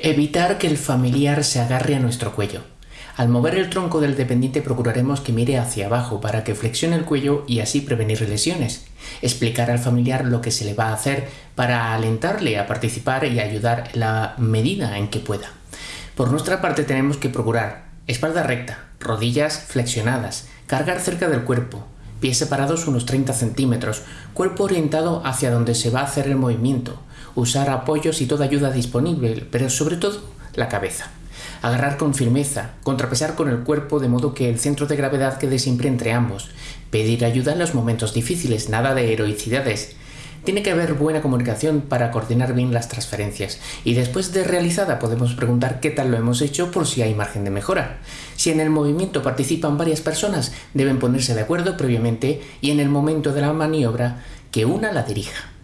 Evitar que el familiar se agarre a nuestro cuello. Al mover el tronco del dependiente procuraremos que mire hacia abajo para que flexione el cuello y así prevenir lesiones. Explicar al familiar lo que se le va a hacer para alentarle a participar y ayudar en la medida en que pueda. Por nuestra parte tenemos que procurar espalda recta, rodillas flexionadas, cargar cerca del cuerpo, pies separados unos 30 centímetros, cuerpo orientado hacia donde se va a hacer el movimiento, usar apoyos y toda ayuda disponible, pero sobre todo la cabeza. Agarrar con firmeza, contrapesar con el cuerpo de modo que el centro de gravedad quede siempre entre ambos, pedir ayuda en los momentos difíciles, nada de heroicidades, tiene que haber buena comunicación para coordinar bien las transferencias y después de realizada podemos preguntar qué tal lo hemos hecho por si hay margen de mejora. Si en el movimiento participan varias personas, deben ponerse de acuerdo previamente y en el momento de la maniobra que una la dirija.